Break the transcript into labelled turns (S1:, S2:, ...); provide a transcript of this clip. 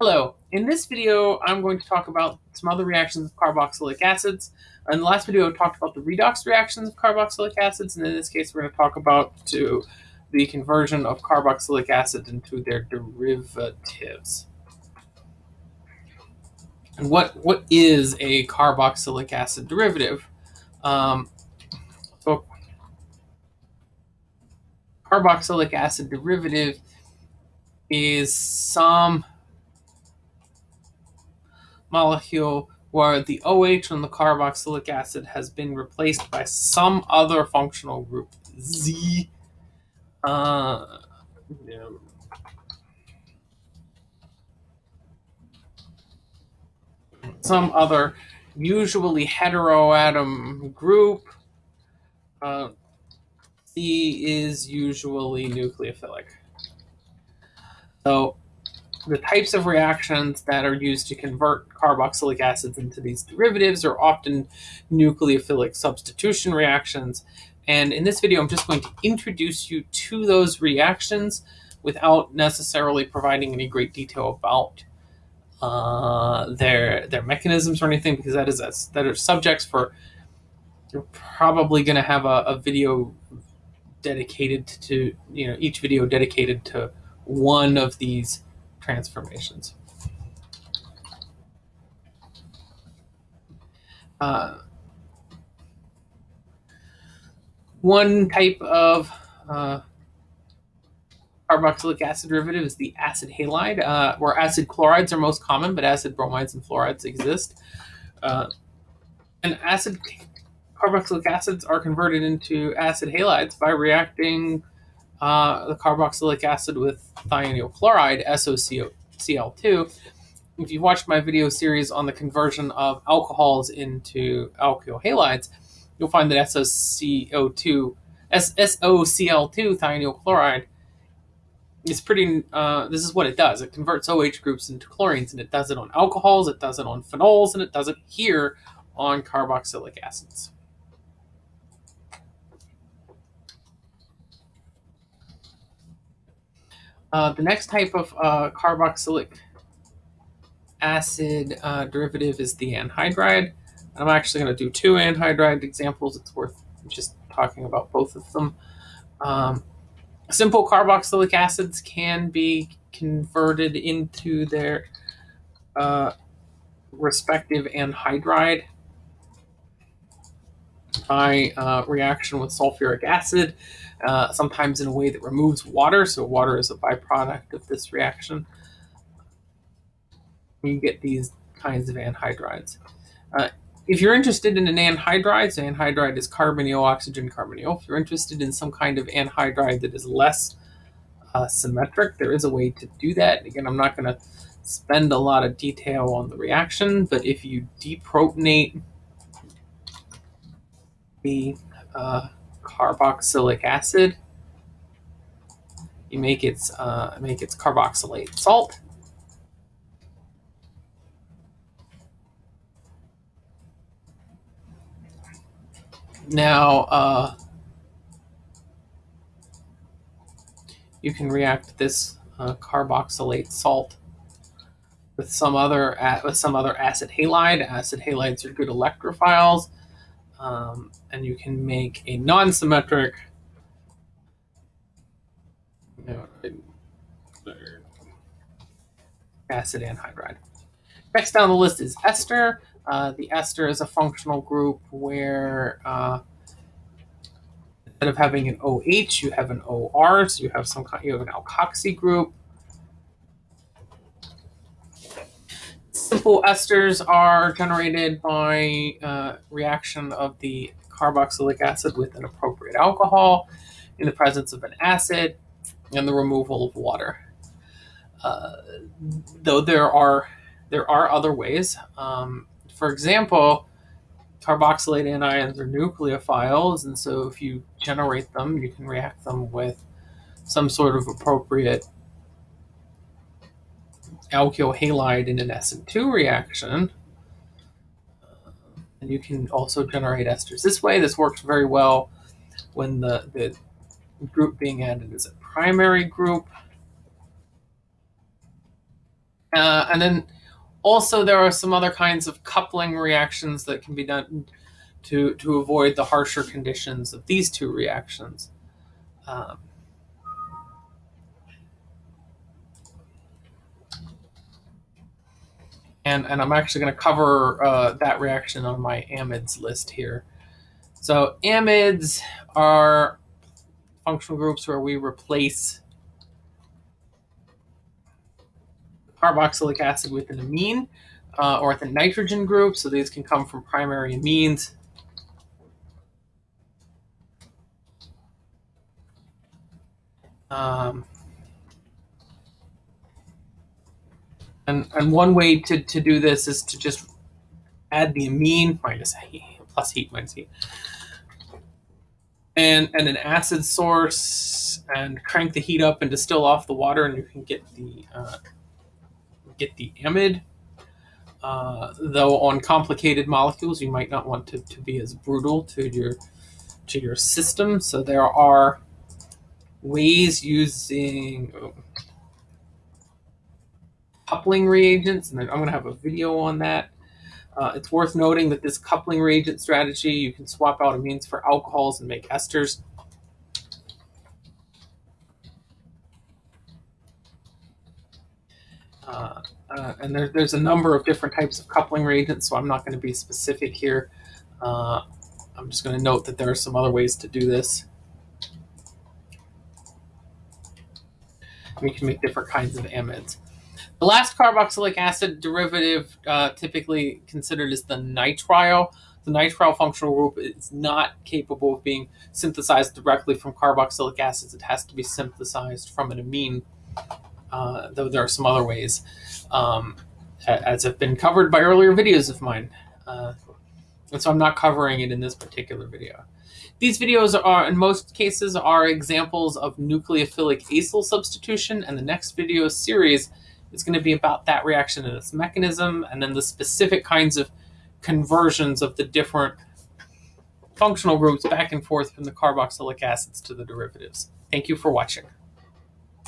S1: Hello, in this video I'm going to talk about some other reactions of carboxylic acids. In the last video I talked about the redox reactions of carboxylic acids, and in this case we're going to talk about to the conversion of carboxylic acid into their derivatives. And what, what is a carboxylic acid derivative? Um, so carboxylic acid derivative is some molecule where the OH on the carboxylic acid has been replaced by some other functional group, Z. Uh, some other usually heteroatom group. Uh, Z is usually nucleophilic. So the types of reactions that are used to convert carboxylic acids into these derivatives are often nucleophilic substitution reactions. And in this video, I'm just going to introduce you to those reactions without necessarily providing any great detail about uh, their their mechanisms or anything, because that is that are subjects for. You're probably going to have a, a video dedicated to you know each video dedicated to one of these transformations. Uh, one type of uh, carboxylic acid derivative is the acid halide, uh, where acid chlorides are most common, but acid bromides and fluorides exist. Uh, and acid carboxylic acids are converted into acid halides by reacting uh, the carboxylic acid with thionyl chloride, SOCl2. If you've watched my video series on the conversion of alcohols into alkyl halides, you'll find that SOCO2, SOCl2 thionyl chloride is pretty, uh, this is what it does. It converts OH groups into chlorines, and it does it on alcohols, it does it on phenols, and it does it here on carboxylic acids. Uh, the next type of uh, carboxylic acid uh, derivative is the anhydride. I'm actually going to do two anhydride examples. It's worth just talking about both of them. Um, simple carboxylic acids can be converted into their uh, respective anhydride by uh, reaction with sulfuric acid uh, sometimes in a way that removes water. So water is a byproduct of this reaction. You get these kinds of anhydrides. Uh, if you're interested in an anhydride, so anhydride is carbonyl, oxygen, carbonyl. If you're interested in some kind of anhydride that is less uh, symmetric, there is a way to do that. Again, I'm not going to spend a lot of detail on the reaction, but if you deprotonate the uh, carboxylic acid. You make its uh, make its carboxylate salt. Now, uh, you can react this uh, carboxylate salt with some other with some other acid halide. Acid halides are good electrophiles. Um, and you can make a non-symmetric acid anhydride. Next down the list is ester. Uh, the ester is a functional group where uh, instead of having an OH, you have an OR, so you have some kind, you have an alkoxy group. Simple esters are generated by uh, reaction of the carboxylic acid with an appropriate alcohol in the presence of an acid and the removal of water. Uh, though there are there are other ways. Um, for example, carboxylate anions are nucleophiles, and so if you generate them, you can react them with some sort of appropriate alkyl halide in an SN2 reaction. And you can also generate esters this way. This works very well when the, the group being added is a primary group. Uh, and then also there are some other kinds of coupling reactions that can be done to, to avoid the harsher conditions of these two reactions. Um, and, and I'm actually going to cover uh, that reaction on my amides list here. So amides are functional groups where we replace carboxylic acid with an amine uh, or with a nitrogen group. So these can come from primary amines. Um, and, and one way to, to do this is to just add the amine minus heat, plus heat minus heat. And and an acid source and crank the heat up and distill off the water and you can get the uh, get the amide. Uh, though on complicated molecules you might not want to, to be as brutal to your to your system. So there are ways using oh, coupling reagents and i'm going to have a video on that uh, it's worth noting that this coupling reagent strategy, you can swap out amines for alcohols and make esters. Uh, uh, and there, there's a number of different types of coupling reagents, so I'm not going to be specific here. Uh, I'm just going to note that there are some other ways to do this. We can make different kinds of amides. The last carboxylic acid derivative uh, typically considered is the nitrile. The nitrile functional group is not capable of being synthesized directly from carboxylic acids. It has to be synthesized from an amine, uh, though there are some other ways, um, as have been covered by earlier videos of mine. Uh, and so I'm not covering it in this particular video. These videos are, in most cases, are examples of nucleophilic acyl substitution, and the next video series is going to be about that reaction and its mechanism, and then the specific kinds of conversions of the different functional groups back and forth from the carboxylic acids to the derivatives. Thank you for watching.